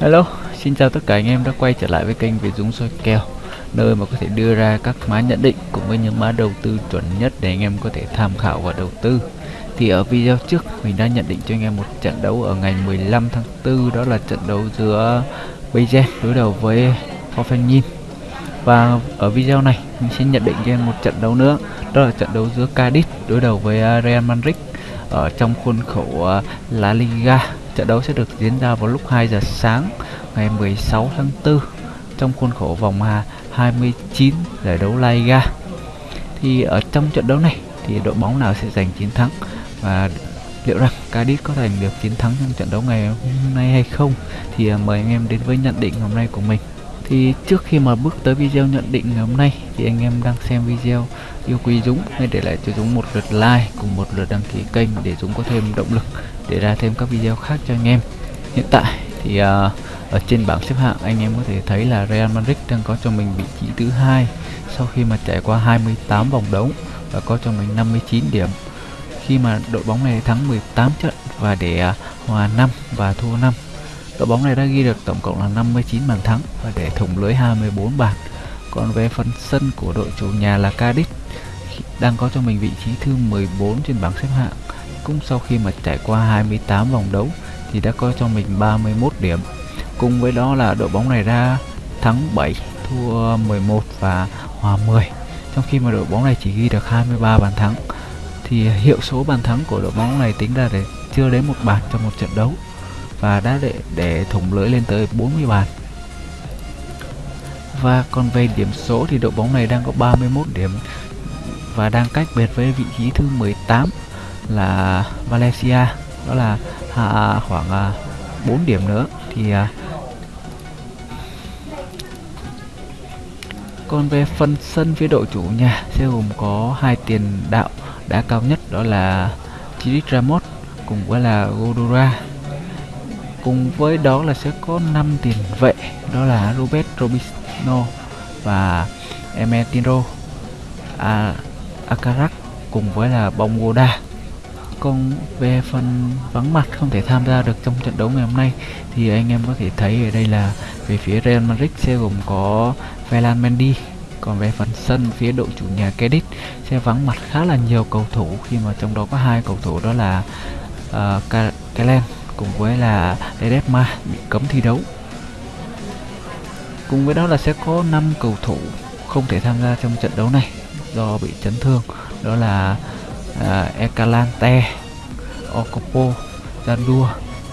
Hello, xin chào tất cả anh em đã quay trở lại với kênh Việt Dũng soi kèo Nơi mà có thể đưa ra các mã nhận định cùng với những mã đầu tư chuẩn nhất để anh em có thể tham khảo và đầu tư. Thì ở video trước mình đã nhận định cho anh em một trận đấu ở ngày 15 tháng 4 Đó là trận đấu giữa Bayern đối đầu với Hoffenheim. Và ở video này mình sẽ nhận định cho em một trận đấu nữa Đó là trận đấu giữa Cadiz đối đầu với Real Madrid ở trong khuôn khổ ờ, La Liga. Trận đấu sẽ được diễn ra vào lúc 2 giờ sáng, ngày 16 tháng 4 trong khuôn khổ vòng 29 giải đấu La Liga. Thì ở trong trận đấu này thì đội bóng nào sẽ giành chiến thắng và liệu rằng Cadiz có giành được chiến thắng trong trận đấu ngày hôm nay hay không thì à, mời anh em đến với nhận định hôm nay của mình. Thì trước khi mà bước tới video nhận định ngày hôm nay thì anh em đang xem video yêu quý Dũng hãy để lại cho Dũng một lượt like cùng một lượt đăng ký kênh để Dũng có thêm động lực để ra thêm các video khác cho anh em. Hiện tại thì uh, ở trên bảng xếp hạng anh em có thể thấy là Real Madrid đang có cho mình vị trí thứ hai sau khi mà trải qua 28 vòng đấu và có cho mình 59 điểm. Khi mà đội bóng này thắng 18 trận và để uh, hòa 5 và thua 5 đội bóng này đã ghi được tổng cộng là 59 bàn thắng và để thủng lưới 24 bàn. Còn về phần sân của đội chủ nhà là Cadiz đang có cho mình vị trí thứ 14 trên bảng xếp hạng. Cũng sau khi mà trải qua 28 vòng đấu thì đã có cho mình 31 điểm. Cùng với đó là đội bóng này ra thắng 7 thua 11 và hòa 10 trong khi mà đội bóng này chỉ ghi được 23 bàn thắng, thì hiệu số bàn thắng của đội bóng này tính ra để chưa đến một bàn trong một trận đấu và đã để để thủng lưỡi lên tới 40 bàn. Và còn về điểm số thì đội bóng này đang có 31 điểm và đang cách biệt với vị trí thứ 18 là Valencia. Đó là à, khoảng à, 4 điểm nữa. Thì à, còn về phần sân phía đội chủ nhà sẽ gồm có hai tiền đạo đá cao nhất đó là Chiric Ramos cùng với là Godura cùng với đó là sẽ có 5 tiền vệ đó là Robert Robinho và Emetiro à, Akarak cùng với là Bongoda còn về phần vắng mặt không thể tham gia được trong trận đấu ngày hôm nay thì anh em có thể thấy ở đây là về phía Real Madrid sẽ gồm có Ferran Mendy còn về phần sân phía đội chủ nhà Cadiz sẽ vắng mặt khá là nhiều cầu thủ khi mà trong đó có hai cầu thủ đó là ờ, uh, Kellen cùng với là Ledesma bị cấm thi đấu. Cùng với đó là sẽ có 5 cầu thủ không thể tham gia trong trận đấu này do bị chấn thương đó là à, uh, Ecalante, Ocopo, Zandua,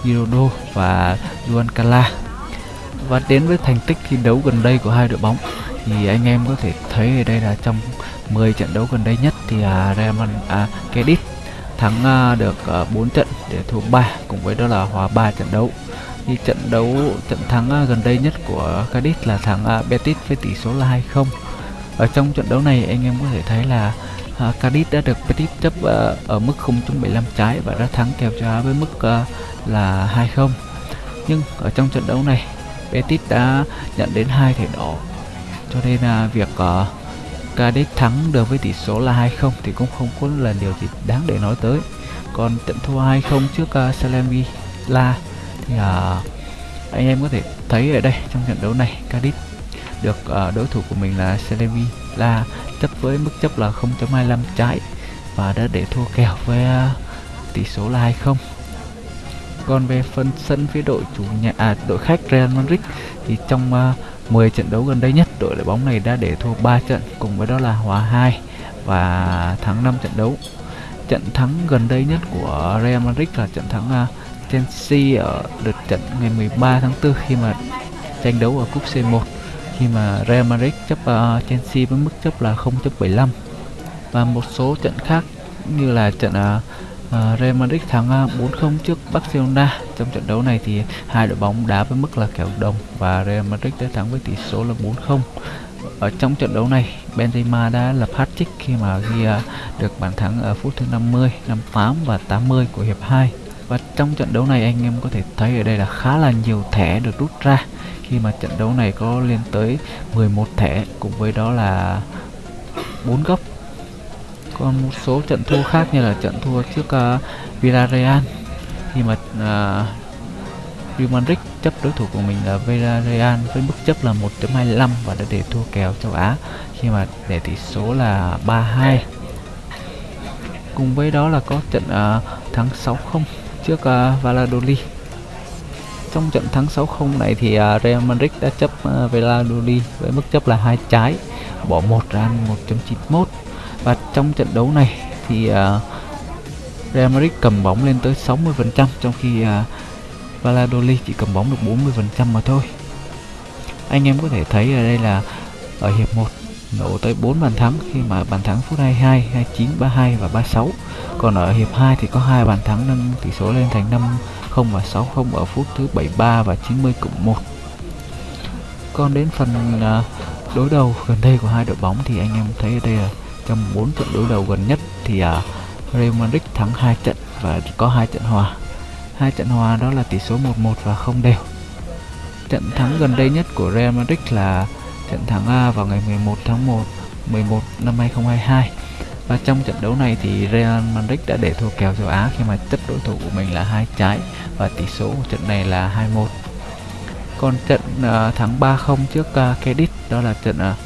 Girodo và Juan Cala. Và đến với thành tích thi đấu gần đây của hai đội bóng thì anh em có thể thấy ở đây là trong 10 trận đấu gần đây nhất thì uh, Real à, Cadiz thắng uh, được uh, 4 trận để thua 3 cùng với đó là hòa 3 trận đấu. Thì trận đấu trận thắng uh, gần đây nhất của Cadiz là thắng uh, Betis với tỷ số là 2-0 ở trong trận đấu này anh em có thể thấy là à, uh, Cadiz đã được Betis chấp uh, ở mức 0.75 trái và đã thắng kèo cho với mức uh, là 2-0 nhưng ở trong trận đấu này Betis đã nhận đến hai thẻ đỏ. Cho nên là uh, việc uh, Cadiz thắng được với tỷ số là 2-0 thì cũng không có là điều gì đáng để nói tới. Còn trận thua 2-0 trước uh, Salemi La thì uh, anh em có thể thấy ở đây trong trận đấu này Cadiz được uh, đối thủ của mình là Salemi La chấp với mức chấp là 0.25 trái và đã để thua kèo với uh, tỷ số là 2-0 còn về phần sân phía đội chủ nhà à, đội khách Real Madrid thì trong ờ, uh, 10 trận đấu gần đây nhất đội đội bóng này đã để thua 3 trận cùng với đó là hòa 2 và thắng 5 trận đấu. Trận thắng gần đây nhất của Real Madrid là trận thắng uh, Chelsea ở lượt trận ngày 13 tháng 4 khi mà tranh đấu ở cúp C1 khi mà Real Madrid chấp uh, Chelsea với mức chấp là 0.75 và một số trận khác như là trận uh, uh, Real Madrid thắng uh, 4-0 trước Barcelona. Trong trận đấu này thì hai đội bóng đá với mức là kèo đồng và Real Madrid đã thắng với tỷ số là 4-0 ở trong trận đấu này Benzema đã lập hat-trick khi mà ghi uh, được bàn thắng ở phút thứ 50, 58 và 80 của hiệp 2 và trong trận đấu này anh em có thể thấy ở đây là khá là nhiều thẻ được rút ra. Khi mà trận đấu này có lên tới 11 thẻ cùng với đó là 4 góc. Còn một số trận thua khác như là trận thua trước uh, Villarreal. Khi mà uh, Real Madrid chấp đối thủ của mình là Villarreal với mức chấp là 1.25 và đã để thua kèo châu Á. Khi mà để tỷ số là 3-2 cùng với đó là có trận uh, thắng 6-0 trước uh, Valladolid. Trong trận thắng 6-0 này thì uh, Real Madrid đã chấp uh, Valladolid với mức chấp là hai trái bỏ một ra 1.91 và trong trận đấu này thì uh, Real Madrid cầm bóng lên tới 60% trong khi uh, Valladolid chỉ cầm bóng được 40% mà thôi. Anh em có thể thấy ở đây là ở hiệp 1 nổ tới 4 bàn thắng khi mà bàn thắng phút 22, 29, 32 và 36 còn ở hiệp 2 thì có hai bàn thắng nâng tỷ số lên thành 5 0 và 6 0 ở phút thứ 73 và 90 cộng 1 còn đến phần à, đối đầu gần đây của hai đội bóng thì anh em thấy ở đây là trong 4 trận đối đầu gần nhất thì à, Real Madrid thắng 2 trận và có hai trận hòa. Hai trận hòa đó là tỷ số 1-1 và không đều. Trận thắng gần đây nhất của Real Madrid là trận thắng A vào ngày 11 tháng 1 11 năm 2022 và trong trận đấu này thì Real Madrid đã để thua kèo châu Á khi mà chấp đối thủ của mình là hai trái và tỷ số của trận này là 2-1 còn trận uh, thắng 3-0 trước uh, Cadiz đó là trận uh,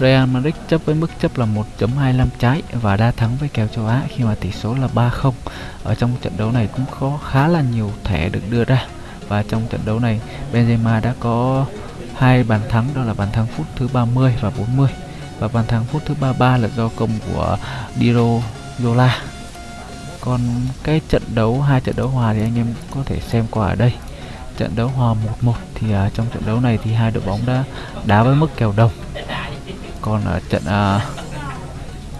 Real Madrid chấp với mức chấp là 1.25 trái và đa thắng với kèo châu Á khi mà tỷ số là 3-0. Ở trong trận đấu này cũng có khá là nhiều thẻ được đưa ra. Và trong trận đấu này Benzema đã có hai bàn thắng đó là bàn thắng phút thứ 30 và 40 và bàn thắng phút thứ 33 là do công của Diro Yola. Còn cái trận đấu hai trận đấu hòa thì anh em có thể xem qua ở đây. Trận đấu hòa 1-1 thì uh, trong trận đấu này thì hai đội bóng đã đá với mức kèo đồng còn ở trận uh,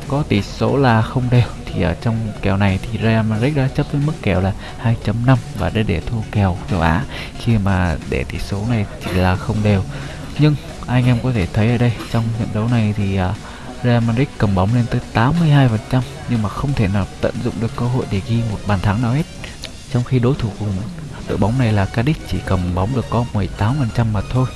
có tỷ số là không đều thì ở trong kèo này thì Real Madrid đã chấp với mức kèo là 2.5 và đã để thua kèo châu Á. Khi mà để tỷ số này chỉ là không đều. Nhưng anh em có thể thấy ở đây trong trận đấu này thì uh, Real Madrid cầm bóng lên tới 82% nhưng mà không thể nào tận dụng được cơ hội để ghi một bàn thắng nào hết. Trong khi đối thủ của đội bóng này là Cadiz chỉ cầm bóng được có 18% mà thôi.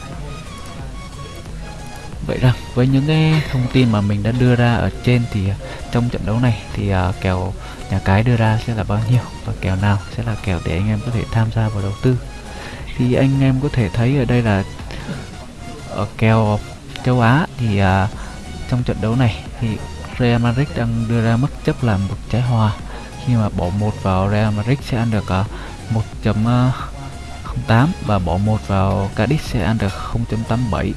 Vậy rằng với những cái thông tin mà mình đã đưa ra ở trên thì à, trong trận đấu này thì uh, kèo nhà cái đưa ra sẽ là bao nhiêu và kèo nào sẽ là kèo để anh em có thể tham gia vào đầu tư. Thì anh em có thể thấy ở đây là ở kèo châu Á thì uh, trong trận đấu này thì Real Madrid đang đưa ra mức chấp là một trái hòa khi mà bỏ một vào Real Madrid sẽ ăn được uh, 1.08 và bỏ một vào Cadiz sẽ ăn được 0.87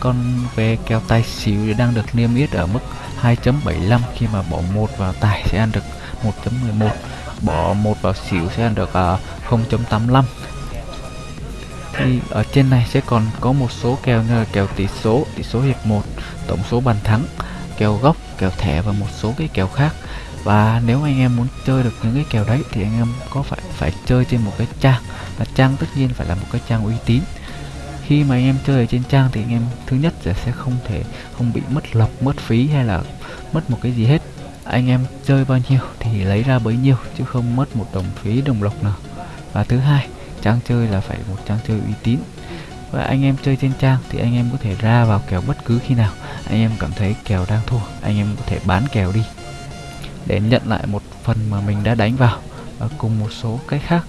con ve keo tài xỉu đang được niêm yết ở mức 2.75 khi mà bỏ một vào tài sẽ ăn được 1.11 bỏ một vào xỉu sẽ ăn được ờ, uh, 0.85 thì ở trên này sẽ còn có một số kèo như là kèo tỷ số tỷ số hiệp 1 tổng số bàn thắng kèo gốc kèo thẻ và một số cái kèo khác. Và nếu anh em muốn chơi được những cái kèo đấy thì anh em có phải phải chơi trên một cái trang. Và trang tất nhiên phải là một cái trang uy tín khi mà anh em chơi ở trên trang thì anh em, thứ nhất là sẽ không thể, không bị mất lọc mất phí hay là mất một cái gì hết. Anh em chơi bao nhiêu thì lấy ra bấy nhiêu, chứ không mất một đồng phí, đồng lộc nào. Và thứ hai, trang chơi là phải một trang chơi uy tín. Và anh em chơi trên trang thì anh em có thể ra vào kèo bất cứ khi nào. Anh em cảm thấy kèo đang thua, anh em có thể bán kèo đi. Để nhận lại một phần mà mình đã đánh vào, và cùng một số cái khác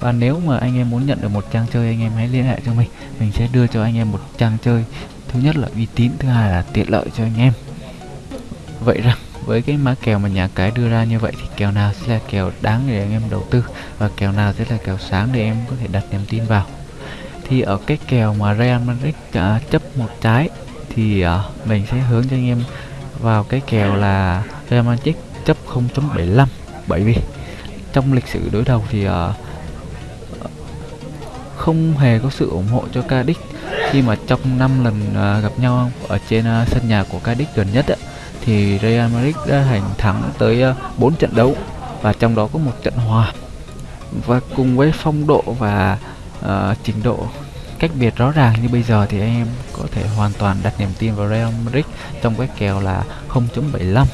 và nếu mà anh em muốn nhận được một trang chơi anh em hãy liên hệ cho mình. Mình sẽ đưa cho anh em một trang chơi. Thứ nhất là uy tín thứ hai là tiện lợi cho anh em. Vậy rằng với cái mã kèo mà nhà cái đưa ra như vậy thì kèo nào sẽ là kèo đáng để anh em đầu tư và kèo nào sẽ là kèo sáng để em có thể đặt niềm tin vào? Thì ở cái kèo mà Real Madrid uh, chấp một trái thì uh, mình sẽ hướng cho anh em vào cái kèo là Real Madrid chấp 0.75 bởi vì trong lịch sử đối đầu thì uh, không hề có sự ủng hộ cho Cadiz khi mà trong 5 lần uh, gặp nhau ở trên uh, sân nhà của Cadiz gần nhất á, thì Real Madrid đã hành thắng tới à, uh, 4 trận đấu và trong đó có một trận hòa. Và cùng với phong độ và uh, trình độ cách biệt rõ ràng như bây giờ thì anh em có thể hoàn toàn đặt niềm tin vào Real Madrid trong cái kèo là 0.75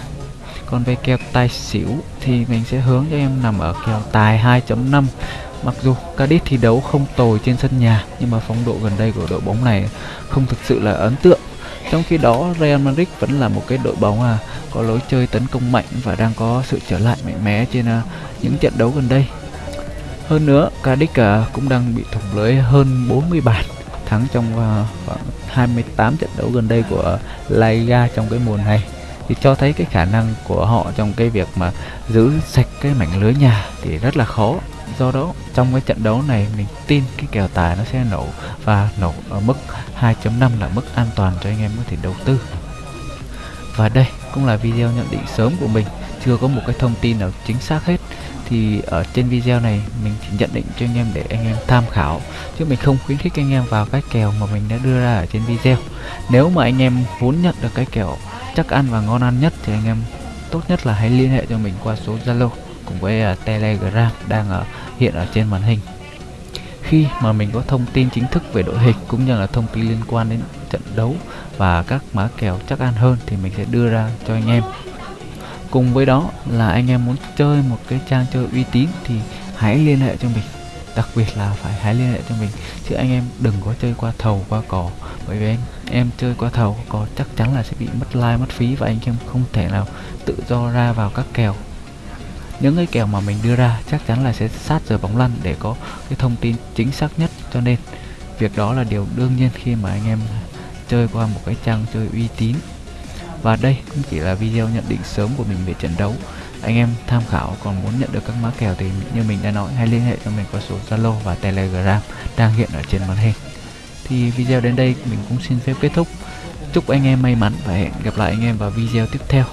còn về kèo tài xỉu thì mình sẽ hướng cho em nằm ở kèo tài 2.5 Mặc dù Cadiz thi đấu không tồi trên sân nhà nhưng mà phong độ gần đây của đội bóng này không thực sự là ấn tượng. Trong khi đó Real Madrid vẫn là một cái đội bóng à có lối chơi tấn công mạnh và đang có sự trở lại mạnh mẽ trên à, những trận đấu gần đây. hơn nữa Cadiz à cũng đang bị thủng lưới hơn 40 bàn thắng trong à, khoảng 28 trận đấu gần đây của La Liga trong cái mùa này thì cho thấy cái khả năng của họ trong cái việc mà giữ sạch cái mảnh lưới nhà thì rất là khó. Do đó, trong cái trận đấu này, mình tin cái kèo tài nó sẽ nổ và nổ ở mức 2.5 là mức an toàn cho anh em có thể đầu tư. Và đây cũng là video nhận định sớm của mình. Chưa có một cái thông tin nào chính xác hết thì ở trên video này, mình chỉ nhận định cho anh em để anh em tham khảo. Chứ mình không khuyến khích anh em vào cái kèo mà mình đã đưa ra ở trên video. Nếu mà anh em muốn nhận được cái kèo chắc ăn và ngon ăn nhất thì anh em tốt nhất là hãy liên hệ cho mình qua số Zalo cùng với uh, Telegram đang ở hiện ở trên màn hình. Khi mà mình có thông tin chính thức về đội hình cũng như là thông tin liên quan đến trận đấu và các má kèo chắc ăn hơn thì mình sẽ đưa ra cho anh em. Cùng với đó là anh em muốn chơi một cái trang chơi uy tín thì hãy liên hệ cho mình đặc biệt là phải hãy liên hệ cho mình. Chứ anh em đừng có chơi qua thầu, qua cỏ bởi vì anh em chơi qua thầu có chắc chắn là sẽ bị mất like, mất phí và anh em không thể nào tự do ra vào các kèo. Những cái kèo mà mình đưa ra chắc chắn là sẽ sát giờ bóng lăn để có cái thông tin chính xác nhất. Cho nên, việc đó là điều đương nhiên khi mà anh em chơi qua một cái trang chơi uy tín. Và đây cũng chỉ là video nhận định sớm của mình về trận đấu anh em tham khảo còn muốn nhận được các mã kèo thì như mình đã nói, hãy liên hệ cho mình qua số Zalo và Telegram đang hiện ở trên màn hình. Thì video đến đây mình cũng xin phép kết thúc. Chúc anh em may mắn và hẹn gặp lại anh em vào video tiếp theo.